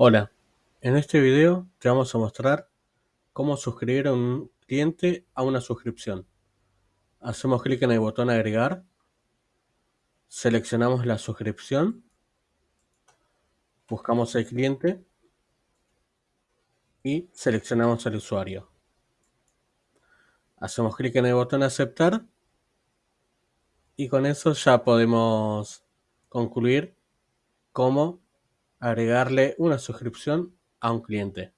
Hola, en este video te vamos a mostrar cómo suscribir a un cliente a una suscripción. Hacemos clic en el botón agregar, seleccionamos la suscripción, buscamos el cliente y seleccionamos el usuario. Hacemos clic en el botón aceptar y con eso ya podemos concluir cómo agregarle una suscripción a un cliente.